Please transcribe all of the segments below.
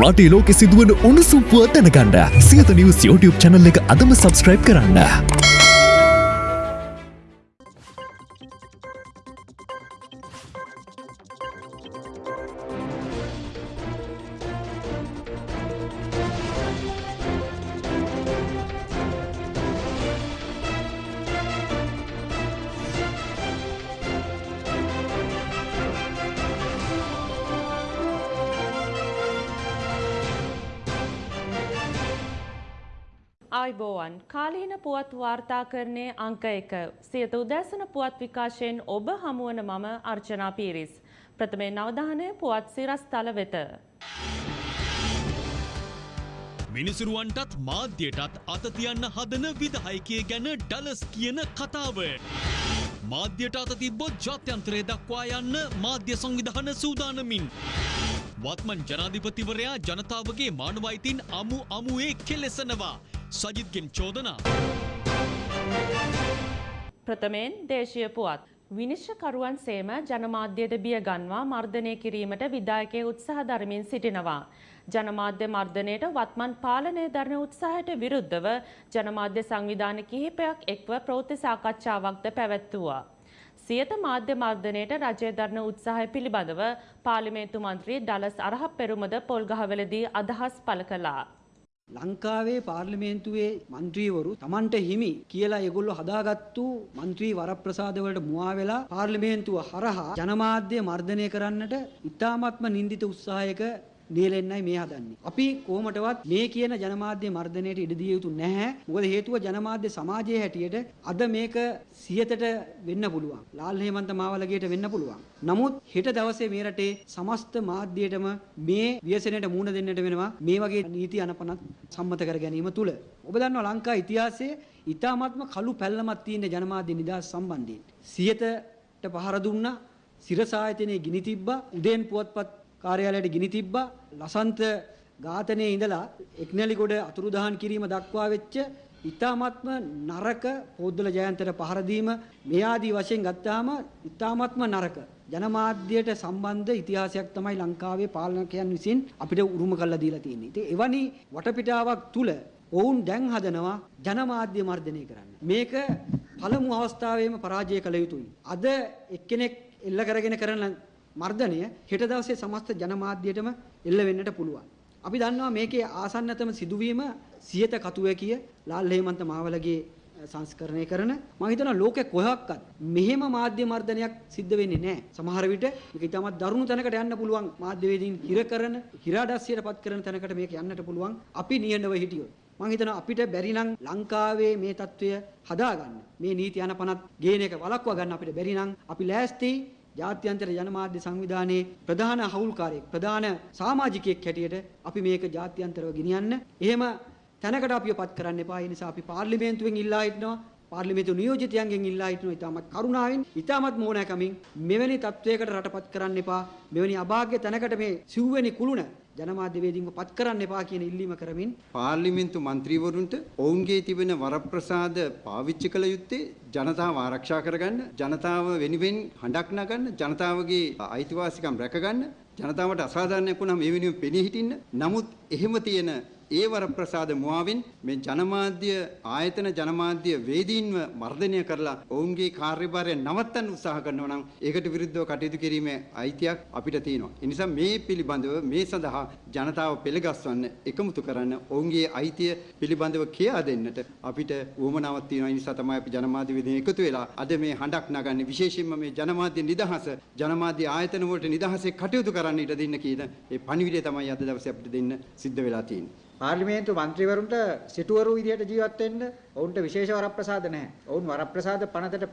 රටේ ලෝකෙ සිදුවන උණුසුම් පුවත් දැනගන්න සියත නිවස් YouTube channel එක අදම subscribe කරන්න. ආයිබෝවන් කාලීන පුවත් වාර්තාකරණය අංක එක සියත උදැසන පුවත් විකාශයෙන් ඔබ හමුවන මම අර්චනා පීරිස්. ප්‍රථමේ නවධානය පුවත් සිරස්තල වෙත. මිනිසුරුවන්ටත් මාධ්‍යයටත් අතතියන්න හදන විදහයකය ගැන ඩලස් කියන කතාව. මාධ්‍යයට අත තිබ්බොත් ජාත්‍යන්තරය දක්වා යන්න මාධ්‍ය සංවිධාන සූදානමින්. වත්මන් ජනාධිපතිවරයා ජනතාවගේ මානවයිතින් අමු අමුවේ කෙලෙසනවා. සජිත්ගෙන් චෝදනා. ප්‍රථමයෙන් දේශීය පුවත්. විනිශ්චකරුවන් සේම ජනමාධ්‍යද බිය ගන්වා මර්ධනය කිරීමට විදායකය උත්සාහ දරමින් සිටිනවා. ජනමාධ්‍ය මර්ධනයට වත්මන් පාලනය දරන උත්සාහයට විරුද්ධව ජනමාධ්‍ය සංවිධාන කිහිපයක් එක්ව ප්‍රවෘත්ති සාකච්ඡාවක්ද පැවැත්වුවා. සියත මාධ්‍ය මර්ධනයට රජය දරන උත්සාහය පිළිබඳව පාර්ලිමේන්තු මන්ත්‍රී ඩලස් අරහප් පෙරුමද පොල්ගහවලදී අදහස් පළ කළා. ලංකාවේ පාර්ලිමේන්තුවේ മന്ത്രിවරු Tamanට හිමි කියලා ඒගොල්ලෝ හදාගත්තු മന്ത്രി වරප්‍රසාද වලට මුවා වෙලා පාර්ලිමේන්තුව හරහා ජනමාධ්‍ය මර්ධනය කරන්නට ඉතාමත්ම නිඳිත උත්සාහයක නියැලෙන්නයි මේ හදන්නේ. අපි කොහොමටවත් මේ කියන ජනමාධ්‍ය මර්ධනයට ඉඩ දිය යුතු නැහැ. මොකද හේතුව ජනමාධ්‍ය සමාජයේ හැටියට අද මේක සියතට වෙන්න පුළුවන්. ලාල් හේමන්ත මාවලගේට වෙන්න පුළුවන්. නමුත් හෙට දවසේ මේ රටේ සමස්ත මාධ්‍යයටම මේ ව්‍යසනයට මුහුණ දෙන්නට වෙනවා මේ වගේ නීති අනපනත් සම්මත කර ගැනීම තුල. ඔබ දන්නවා ලංකා ඉතිහාසයේ ඊ타මාත්ම කළු පැල්ලමක් තියෙන ජනමාධ්‍ය නිදහස් සම්බන්ධයෙන්. සියතට පහර දුන්නා. සිරස ආයතනයේ ගිනි තිබ්බා. උදේන් පුවත්පත් කාර්යාලයට ගිනි තිබ්බා. ලසන්ත ඝාතනයේ ඉඳලා එක්නැලිගොඩ අතුරුදහන් කිරීම දක්වා වෙච්ච ඊ타මාත්ම නරක පොද්දල ජයන්තට පහර දීම මේ ආදී වශයෙන් ගත්තාම ඊ타මාත්ම නරක ජනමාධ්‍යයට සම්බන්ධ ඉතිහාසයක් තමයි ලංකාවේ පාලනකයන් විසින් අපිට උරුම කරලා දීලා තියෙන්නේ. ඉතින් එවැනි වටපිටාවක් තුල ඔවුන් දැන් හදනවා ජනමාධ්‍ය මර්ධනය කරන්න. මේක පළමු අවස්ථාවේම පරාජය කළ යුතුයි. අද එක්කෙනෙක් එල්ල කරගෙන කරන මර්ධනය හෙට දවසේ සමස්ත ජනමාධ්‍යයටම එල්ල වෙන්නට පුළුවන්. අපි දන්නවා මේකේ ආසන්නතම සිදුවීම සියත කතුවැකිය ලාල් හේමන්ත මාවලගේ සංස්කරණය කරන මම හිතනවා ලෝකෙ කොහොක්වත් මෙහෙම මාධ්‍ය මර්ධනයක් සිද්ධ වෙන්නේ නැහැ. සමහර විට මේක ඉතාමත් දරුණු තැනකට යන්න පුළුවන් මාධ්‍යවේදීන් හිර කරන, හිරාඩස්සියටපත් කරන තැනකට මේක යන්නට පුළුවන්. අපි නියඬව හිටියොත්. මම හිතනවා අපිට බැරි නම් ලංකාවේ මේ తত্ত্বය හදාගන්න. මේ නීති අනපනත් ගේන එක වළක්වා ගන්න අපිට බැරි නම් අපි ලෑස්ති ජාත්‍යන්තර ජනමාධ්‍ය සංවිධානයේ ප්‍රධාන හවුල්කාරයෙක් ප්‍රධාන සමාජිකයෙක් හැටියට අපි මේක ජාත්‍යන්තරව ගෙනියන්න. එහෙම තැනකට අපිව පත් කරන්න එපා. ඒ නිසා අපි පාර්ලිමේන්තුවෙන් ඉල්ලා හිටනවා. පාර්ලිමේන්තු නියෝජිතයන්ගෙන් ඉල්ලා හිටනවා ඉතාමත් කරුණාවෙන් ඉතාමත් මෝනෑකමින් මෙවැනි තත්වයකට රටපත් කරන්න එපා. මෙවැනි අභාග්‍ය තැනකට මේ සිව්වෙනි කුළුණ ජනමාධ්‍යවේදීන්ව පත් කරන්න එපා කියන ඉල්ලීම කරමින් පාර්ලිමේන්තු මන්ත්‍රීවරුන්ට ඔවුන්ගේ තිබෙන වරප්‍රසාද පාවිච්චි කළ යුත්තේ ජනතාව ආරක්ෂා කරගන්න ජනතාව වෙනුවෙන් හඬක් නගන්න ජනතාවගේ අයිතිවාසිකම් රැකගන්න ජනතාවට අසාධාරණයක් වුණාම ඒ වෙනුවෙන් පෙනී හිටින්න. නමුත් එහෙම තියෙන ඒ වරප්‍රසාද මුවාවෙන් මේ ජනමාධ්‍ය ආයතන ජනමාධ්‍ය වේදීන්ව මර්ධනය කරලා ඔවුන්ගේ කාර්යභාරය නවත්තන්න උත්සාහ කරනවා නම් ඒකට විරුද්ධව කටයුතු කිරීමේ අයිතියක් අපිට තියෙනවා. ඒ නිසා මේ පිළිබඳව මේ සඳහා ජනතාව පෙළගස්වන්න එකමුතු කරන්න ඔවුන්ගේ අයිතිය පිළිබඳව කියා දෙන්නට අපිට උවමනාවක් තියෙනවා. ඒ නිසා තමයි අපි ජනමාධ්‍ය වේදීන් එකතු වෙලා අද මේ හඬක් නගන්නේ විශේෂයෙන්ම මේ ජනමාධ්‍ය නිදහස ජනමාධ්‍ය ආයතන වලට නිදහසේ කටයුතු කරන්න ඉඩ දෙන්න කියන ඒ පණිවිඩය තමයි අද දවසේ අපිට දෙන්න සිද්ධ වෙලා තියෙන්නේ. පාර්ලිමේන්තු මන්ත්‍රීවරුන්ට සිටුවරු විදියට ජීවත් වෙන්න ඔවුන්ට විශේෂ වරප්‍රසාද නැහැ. ඔවුන් වරප්‍රසාද පනතට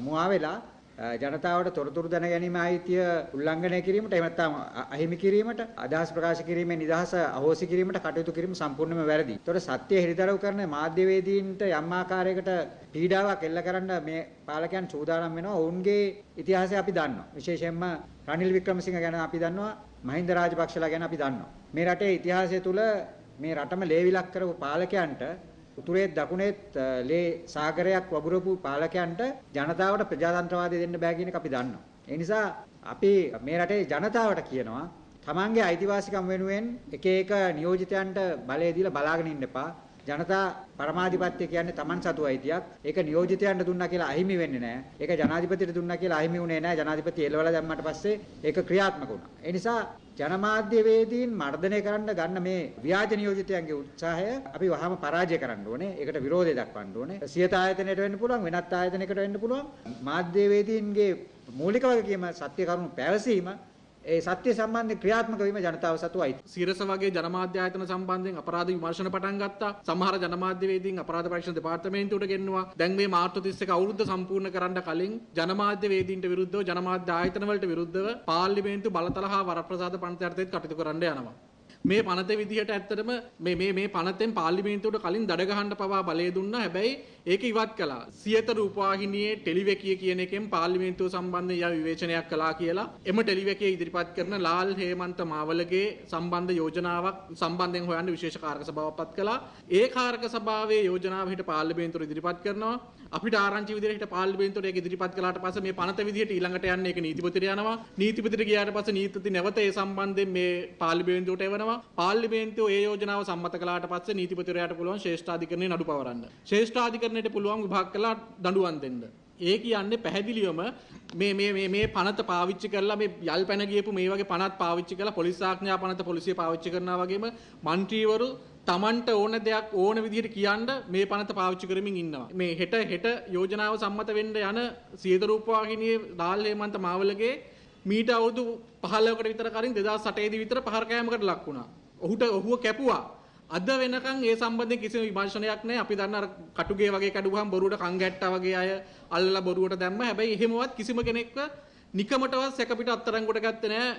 මුවා වෙලා ජනතාවට තොරතුරු දැන ගැනීම අයිතිය උල්ලංඝනය කිරීමට එහෙම නැත්නම් අහිමි කිරීමට අදහස් ප්‍රකාශ කිරීමේ නිදහස අහෝසි කිරීමට කටයුතු කිරීම සම්පූර්ණයෙන්ම වැරදි. ඒතකොට සත්‍ය හිරිදරව් කරන මාධ්‍යවේදීන්ට යම් ආකාරයකට පීඩාවක් එල්ල කරන්න මේ පාලකයන් සූදානම් වෙනවා. ඔවුන්ගේ ඉතිහාසය අපි දන්නවා. විශේෂයෙන්ම රනිල් වික්‍රමසිංහ ගැන අපි දන්නවා. මහින්ද රාජපක්ෂලා ගැන අපි දන්නවා. මේ රටේ ඉතිහාසය තුල මේ රටම ලේවිලක් කරපු පාලකයන්ට උතුරේත් දකුණේත් ලේ සාගරයක් වගුරපු පාලකයන්ට ජනතාවට ප්‍රජාතන්ත්‍රවාදය දෙන්න බෑ කියන එක අපි දන්නවා. ඒ නිසා අපි මේ රටේ ජනතාවට කියනවා තමන්ගේ අයිතිවාසිකම් වෙනුවෙන් එක එක නියෝජිතයන්ට බලය දීලා බලාගෙන ඉන්න එපා. ජනතා පරමාධිපත්‍ය කියන්නේ Taman සතු අයිතියක්. ඒක නියෝජිතයන්ට දුන්නා කියලා අහිමි වෙන්නේ නැහැ. ඒක ජනාධිපතිට දුන්නා කියලා අහිමි වුණේ නැහැ. ජනාධිපති එළවලා දැම්මට පස්සේ ඒක ක්‍රියාත්මක වුණා. ඒ නිසා ජනමාධ්‍ය වේදීන් මර්ධනය කරන්න ගන්න මේ ව්‍යාජ නියෝජිතයන්ගේ උත්සාහය අපි වහම පරාජය කරන්න ඕනේ. ඒකට විරෝධය දක්වන්න ඕනේ. සියත ආයතනයට වෙන්න පුළුවන්, වෙනත් ආයතනයකට වෙන්න පුළුවන්. මාධ්‍ය වේදීන්ගේ මූලික වගකීම සත්‍ය කරුණු පැවසීම ඒ සත්‍ය සම්බන්ධ ක්‍රියාත්මක වීම ජනතාව සතු අයිති. සිරස වගේ ජනමාධ්‍ය ආයතන සම්බන්ධයෙන් අපරාධ විමර්ශන පටන් ගත්තා. සමහර ජනමාධ්‍යවේදීන් අපරාධ පරීක්ෂණ දෙපාර්තමේන්තුවට ගෙන්නවා. දැන් මේ මාර්තු 31 අවුරුද්ද සම්පූර්ණ කරන්න කලින් ජනමාධ්‍යවේදීන්ට විරුද්ධව ජනමාධ්‍ය ආයතන වලට විරුද්ධව පාර්ලිමේන්තු බලතල හා වරප්‍රසාද පනත යටතේත් කටයුතු කරන්න යනවා. මේ පනත විදිහට ඇත්තටම මේ මේ මේ පනතෙන් පාර්ලිමේන්තුවට කලින් දඩ ගහන්න පවා බලය දුන්නා. හැබැයි ඒක ඉවත් කළා. සියත රූපවාහිනියේ ටෙලිවැකිය කියන එකෙන් පාර්ලිමේන්තුව සම්බන්ධ ය විවේචනයක් කළා කියලා එම ටෙලිවැකිය ඉදිරිපත් කරන ලාල් හේමන්ත මාවලගේ සම්බන්ධ යෝජනාවක් සම්බන්ධයෙන් හොයන්න විශේෂ කාරක සභාවක් පත් කළා. ඒ කාරක සභාවේ යෝජනාව හිට පාර්ලිමේන්තුවට ඉදිරිපත් කරනවා. අපිට ආරංචි විදිහට හිට පාර්ලිමේන්තුවට ඒක ඉදිරිපත් කළාට පස්සේ මේ පනත විදිහට ඊළඟට යන්නේ ඒක නීතිපතිට යනවා. නීතිපතිට ගියාට පස්සේ නීතිපති නැවත ඒ සම්බන්ධයෙන් මේ පාර්ලිමේන්තුවට එවනවා. පාර්ලිමේන්තුව ඒ යෝජනාව සම්මත කළාට පස්සේ නීතිපතිවරයාට පුළුවන් ශ්‍රේෂ්ඨාධිකරණයේ නඩු පවරන්න. සංවිධානයට පුළුවන් විභාග කළා දඬුවම් දෙන්න. ඒ කියන්නේ පැහැදිලිවම මේ මේ මේ මේ පනත පාවිච්චි කරලා මේ යල් පැන ගියපු මේ වගේ පනත් පාවිච්චි කරලා පොලිස් ආඥා පනත පොලිසිය පාවිච්චි කරනවා වගේම മന്ത്രിවරු Tamanට ඕන දෙයක් ඕන විදිහට කියන්න මේ පනත පාවිච්චි කරමින් ඉන්නවා. මේ හෙට හෙට යෝජනාව සම්මත වෙන්න යන සියද රූපවාහිනියේ ඩාල් හේමන්ත මාවලගේ මීට අවුරුදු 15කට විතර කලින් 2008 දී විතර පහර කෑමකට ලක් වුණා. ඔහුට ඔහුව කැපුවා. අද වෙනකන් ඒ සම්බන්ධයෙන් කිසිම විමර්ශනයක් නැහැ. අපි දන්න අර කටුගේ වගේ කැඩුවහම බොරුවට කන් ගැට්ටා වගේ අය අල්ලලා බොරුවට දැම්ම. හැබැයි එහෙමවත් කිසිම කෙනෙක්ව නිකමටවත් සැක පිට අත්තරංගුවට ගත්තේ නැහැ.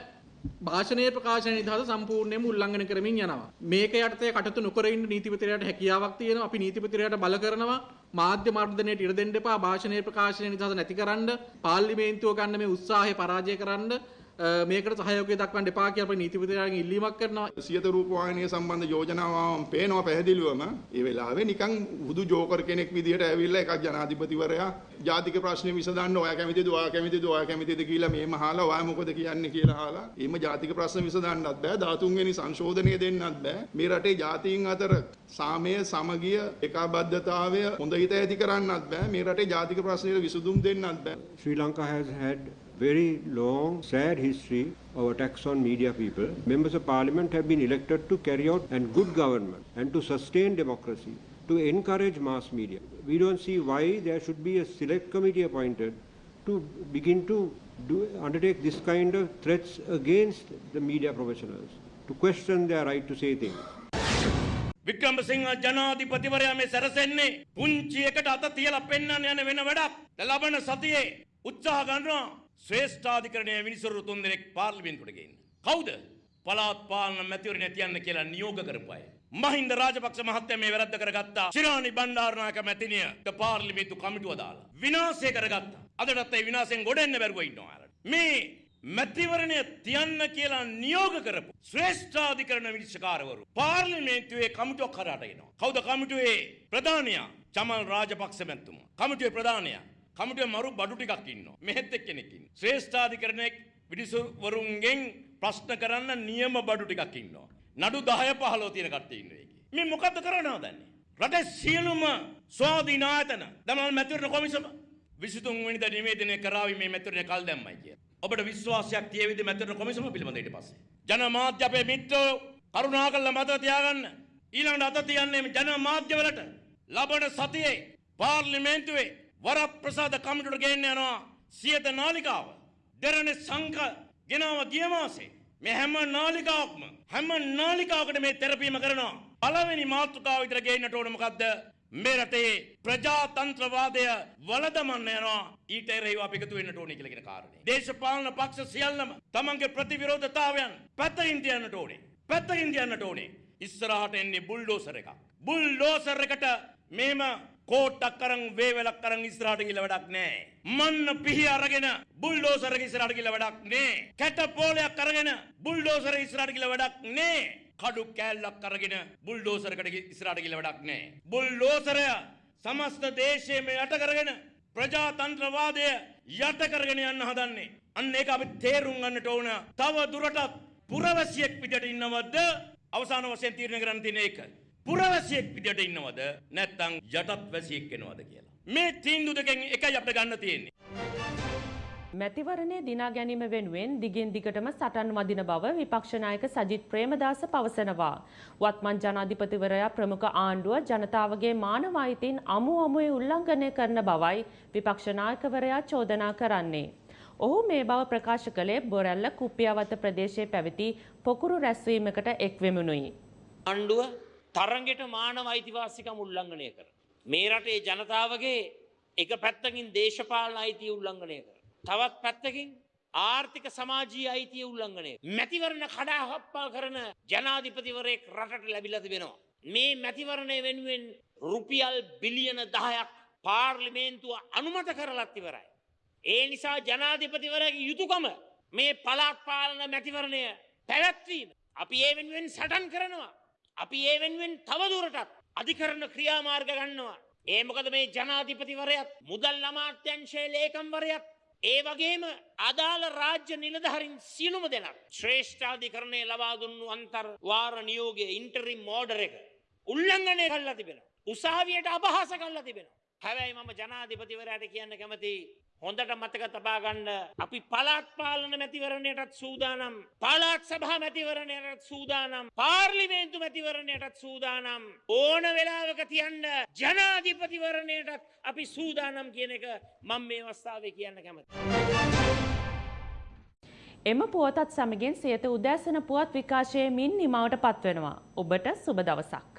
භාෂණයේ ප්‍රකාශන නිදහස සම්පූර්ණයෙන්ම උල්ලංඝනය කරමින් යනවා. මේක යටතේ කටයුතු නොකර ඉන්න නීතිපතිරයාට හැකියාවක් තියෙනවා. අපි නීතිපතිරයාට බල කරනවා. මාධ්‍ය මර්ධනයට ඉඩ දෙන්න එපා. භාෂණයේ ප්‍රකාශන නිදහස නැතිකරන්න, පාර්ලිමේන්තුව ගන්න මේ උත්සාහය පරාජය කරන්න මේකට සහයෝගය දක්වන්න එපා කියලා අපි නීතිපතිරයාගෙන් ඉල්ලීමක් කරනවා. සියත රූපවාහිනිය සම්බන්ධ යෝජනාවම පේනවා පැහැදිලිවම. ඒ වෙලාවේ නිකන් හුදු ජෝකර් කෙනෙක් විදිහට ඇවිල්ලා එකක් ජනාධිපතිවරයා ජාතික ප්‍රශ්නේ විසඳන්න ඔයා කැමතිද ඔයා කැමතිද ඔයා කැමතිද කියලා මේම අහලා ඔයා මොකද කියන්නේ කියලා අහලා එimhe ජාතික ප්‍රශ්න විසඳන්නත් බෑ 13 වෙනි සංශෝධනය දෙන්නත් බෑ. මේ රටේ ජාතීන් අතර සාමය සමගිය ඒකාබද්ධතාවය හොඳ හිත ඇති කරන්නත් බෑ. මේ රටේ ජාතික ප්‍රශ්නෙට විසඳුම් දෙන්නත් බෑ. Sri Lanka has had very long, sad history of attacks on media people. Members of parliament have been elected to carry out and good government and to sustain democracy, to encourage mass media. We don't see why there should be a select committee appointed to begin to do, undertake this kind of threats against the media professionals, to question their right to say things. Wickremesinghe ජනාධිපතිවරයා මේ සැරසෙන්නේ පුංචි එකට අත තියලා පෙන්වන්න යන වෙන වැඩක්. ලබන සතියේ උත්සාහ ගන්නවා ශ්‍රේෂ්ඨාධිකරණය විනිසුරු තුන් දෙනෙක් පාර්ලිමේන්තුවට ගේන්න. කවුද? පළාත් පාලන මැතිවරණ තියන්න කියලා නියෝග කරපු අය. මහින්ද රාජපක්ෂ මහත්තයා මේ වැරද්ද කරගත්තා. ශිරානි බණ්ඩාරනායක මැතිණියට පාර්ලිමේන්තු කමිටුව දාලා විනාශය කරගත්තා. අදටත් ඒ විනාශයෙන් ගොඩ එන්න බැරුව ඉන්නවා. මේ මැතිවරණය තියන්න කියලා නියෝග කරපු ශ්‍රේෂ්ඨාධිකරණ විනිශ්චකාරවරු පාර්ලිමේන්තුවේ කමිටුවක් කරාට එනවා. කවුද කමිටුවේ ප්‍රධානියා? චමල් රාජපක්ෂ මැතිතුමා. කමිටුවේ ප්‍රධානියා කමිටුවේ මරු බඩු ටිකක් ඉන්නවා. මෙහෙත් එක්කෙනෙක් ඉන්නවා. ශ්‍රේෂ්ඨාධිකරණයේ විනිසුරුවරුන්ගෙන් ප්‍රශ්න කරන්න නියම බඩු ටිකක් ඉන්නවා. නඩු 10 15 තියෙන කට්ටිය ඉන්නවා ඒකේ. මේ මොකද්ද කරන්න හදන්නේ? රටේ සියලුම ස්වාධීන ආයතන දමල් මැතිවරණ කොමිසම 23 වෙනිදා නිවේදනය කරાવી මේ මැතිවරණ කල් දැම්මයි කිය. ඔබට විශ්වාසයක් තියෙවිද මැතිවරණ කොමිසම පිළිබඳ ඊට පස්සේ? ජනමාධ්‍ය අපේ මිත්‍රෝ කරුණාකරලා මතක තියාගන්න. ඊළඟට අත තියන්නේ මේ ජනමාධ්‍යවලට ලබන සතියේ පාර්ලිමේන්තුවේ වරප්‍රසාද කමිටුවට ගේන්න යනවා සියත නාලිකාව. දෙරණ සංඝ ගෙනාව ගිය මාසේ මේ හැම නාලිකාවක්ම හැම නාලිකාවකට මේ තෙරපීම කරනවා. පළවෙනි මාතෘකාව විතර ගේන්නට ඕන මොකද්ද? මේ රටේ ප්‍රජාතන්ත්‍රවාදය වලදමන්න යනවා ඊට එරෙහිව අපි එකතු වෙන්නට ඕනේ කියලා කියන කාරණේ. දේශපාලන පක්ෂ සියල්ලම තමන්ගේ ප්‍රතිවිරෝධතාවයන් පැත්තකින් තියන්නට ඕනේ. පැත්තකින් තියන්නට ඕනේ. ඉස්සරහට එන්නේ බුල්ඩෝසර් එකක්. බුල්ඩෝසර් එකට මේම කෝට්ටක් කරන් වේවලක් කරන් ඉස්සරහට ගිහලා වැඩක් නැහැ. මන්න පිහි අරගෙන බුල්ඩෝසර් එක ඉස්සරහට ගිහලා වැඩක් නැහැ. කැට පොලයක් අරගෙන බුල්ඩෝසර් ඉස්සරහට ගිහලා වැඩක් නැහැ. කඩු කෑල්ලක් අරගෙන බුල්ඩෝසරකට ඉස්සරහට ගිහලා වැඩක් නැහැ. බුල්ඩෝසරය සමස්ත දේශයේම යට කරගෙන ප්‍රජාතන්ත්‍රවාදය යට කරගෙන යන්න හදන්නේ. අන්න ඒක අපි තේරුම් ගන්නට ඕන. තව දුරටත් පුරවැසියෙක් විදියට ඉන්නවද අවසාන වශයෙන් තීරණය කරන්න තියෙන එක. පුරවැසියෙක් විදියට ඉන්නවද නැත්නම් යටත් වැසියෙක් වෙනවද කියලා. මේ තීන්දුව දෙකෙන් එකයි අපිට ගන්න තියෙන්නේ. මැතිවරණය දිනා ගැනීම වෙනුවෙන් දිගින් දිගටම සටන් වදින බව විපක්ෂනායක සජිත් ප්‍රේමදාස පවසනවා. වත්මන් ජනාධිපතිවරයා ප්‍රමුඛ ආණ්ඩුව ජනතාවගේ මානව අයිතීන් අමු අමුවේ උල්ලංඝනය කරන බවයි විපක්ෂනායකවරයා චෝදනා කරන්නේ. ඔහු මේ බව ප්‍රකාශ කළේ බොරැල්ල කුප්පියවත ප්‍රදේශයේ පැවති පොකුරු රැස්වීමකට එක්වෙමුණුයි. ආණ්ඩුව තරගෙට මානව අයිතිවාසිකම් උල්ලංඝනය කර. මේ රටේ ජනතාවගේ එක පැත්තකින් දේශපාලන අයිතිය උල්ලංඝනය කර. තවත් පැත්තකින් ආර්ථික සමාජී අයිතිය උල්ලංඝනය. මැතිවරණ කඩාහප්පල් කරන ජනාධිපතිවරයෙක් රටට ලැබිලා තිබෙනවා. මේ මැතිවරණය වෙනුවෙන් රුපියල් බිලියන 10ක් පාර්ලිමේන්තුව අනුමත කරලත් ඉවරයි. ඒ නිසා ජනාධිපතිවරයාගේ යුතුයකම මේ පළාත් පාලන මැතිවරණය පැවැත්වීම. අපි ඒ වෙනුවෙන් සටන් කරනවා. අපි ඒ වෙනුවෙන් තවදුරටත් අධිකරණ ක්‍රියාමාර්ග ගන්නවා. ඒ මොකද මේ ජනාධිපතිවරයත් මුදල් අමාත්‍යංශයේ ලේකම්වරයත් ඒ වගේම අදාළ රාජ්‍ය නිලධහරින් සියලුම දෙනක් ශ්‍රේෂ්ඨාධිකරණය ලබා දුන්නු අන්තර් වාර නියෝගය ඉන්ටරිම් මෝඩර එක උල්ලංඝනය කල්ලා තිබෙන. උසාවියට අභාස කල්ලා තිබෙන. හැබැයි මම ජනාධිපතිවරයට කියන්න කැමති හොඳට මතක තබා ගන්න අපි පළාත් පාලන මැතිවරණයටත් සූදානම් පළාත් සභා මැතිවරණයටත් සූදානම් පාර්ලිමේන්තු මැතිවරණයටත් සූදානම් ඕන වෙලාවක තියන්න ජනාධිපතිවරණයටත් අපි සූදානම් කියන එක මම මේ අවස්ථාවේ කියන්න කැමති. එම පුවතත් සමගින් සියත උදෑසන පුවත් විකාශයේ මින් නිමවට පත්වෙනවා. ඔබට සුබ දවසක්.